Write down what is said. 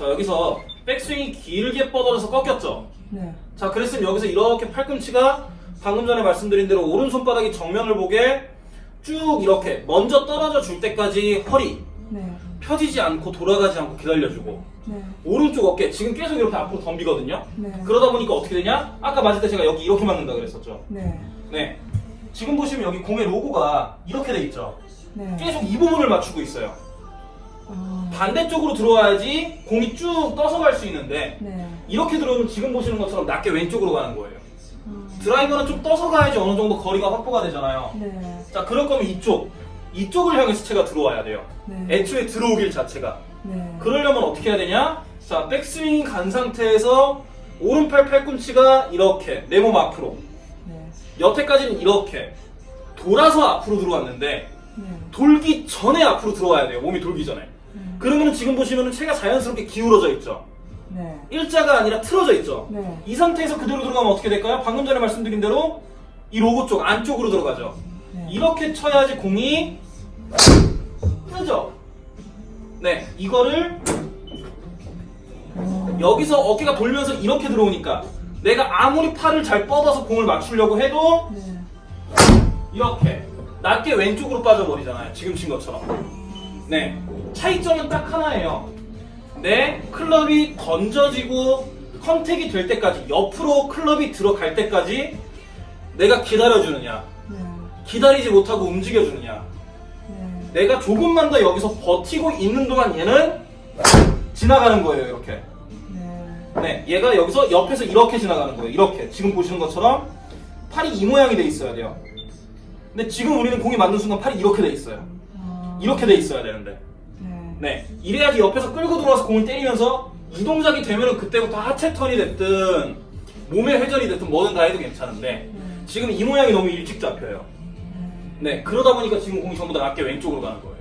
자 여기서 백스윙이 길게 뻗어져서 꺾였죠. 네. 자 그랬으면 여기서 이렇게 팔꿈치가 방금 전에 말씀드린 대로 오른손바닥이 정면을 보게 쭉 이렇게 먼저 떨어져 줄 때까지 허리 네. 펴지지 않고 돌아가지 않고 기다려주고 네. 오른쪽 어깨 지금 계속 이렇게 앞으로 덤비거든요. 네. 그러다 보니까 어떻게 되냐? 아까 맞을 때 제가 여기 이렇게 맞는다 그랬었죠. 네. 네. 지금 보시면 여기 공의 로고가 이렇게 돼 있죠. 네. 계속 이 부분을 맞추고 있어요. 아, 반대쪽으로 들어와야지 공이 쭉 떠서 갈 수 있는데 네. 이렇게 들어오면 지금 보시는 것처럼 낮게 왼쪽으로 가는 거예요. 아, 드라이버는 좀 떠서 가야지 어느 정도 거리가 확보가 되잖아요. 네. 자, 그럴 거면 이쪽, 이쪽을 향해서 채가 들어와야 돼요. 네. 애초에 들어오길 자체가. 네. 그러려면 어떻게 해야 되냐? 자, 백스윙 간 상태에서 오른팔 팔꿈치가 이렇게 내 몸 앞으로 네. 여태까지는 이렇게 돌아서 앞으로 들어왔는데 네. 돌기 전에 앞으로 들어와야 돼요. 몸이 돌기 전에. 네. 그러면 지금 보시면 체가 자연스럽게 기울어져 있죠. 네. 일자가 아니라 틀어져 있죠. 네. 이 상태에서 그대로 들어가면 어떻게 될까요? 방금 전에 말씀드린 대로 이 로고 쪽 안쪽으로 들어가죠. 네. 이렇게 쳐야지 공이 뜨죠. 네, 이거를 어, 여기서 어깨가 돌면서 이렇게 들어오니까 내가 아무리 팔을 잘 뻗어서 공을 맞추려고 해도 네. 이렇게 낮게 왼쪽으로 빠져버리잖아요. 지금 친 것처럼. 네, 차이점은 딱 하나예요. 내 클럽이 던져지고 컨택이 될 때까지 옆으로 클럽이 들어갈 때까지 내가 기다려주느냐 네. 기다리지 못하고 움직여주느냐 네. 내가 조금만 더 여기서 버티고 있는 동안 얘는 지나가는 거예요 이렇게 네. 네 얘가 여기서 옆에서 이렇게 지나가는 거예요 이렇게 지금 보시는 것처럼 팔이 이 모양이 돼 있어야 돼요 근데 지금 우리는 공이 맞는 순간 팔이 이렇게 돼 있어요 아, 이렇게 돼 있어야 되는데 네. 네 이래야지 옆에서 끌고 들어와서 공을 때리면서 이 동작이 되면은 그때부터 하체 턴이 됐든 몸의 회전이 됐든 뭐든 다 해도 괜찮은데 네. 지금 이 모양이 너무 일찍 잡혀요 네 그러다 보니까 지금 공이 전부 다 낮게 왼쪽으로 가는 거예요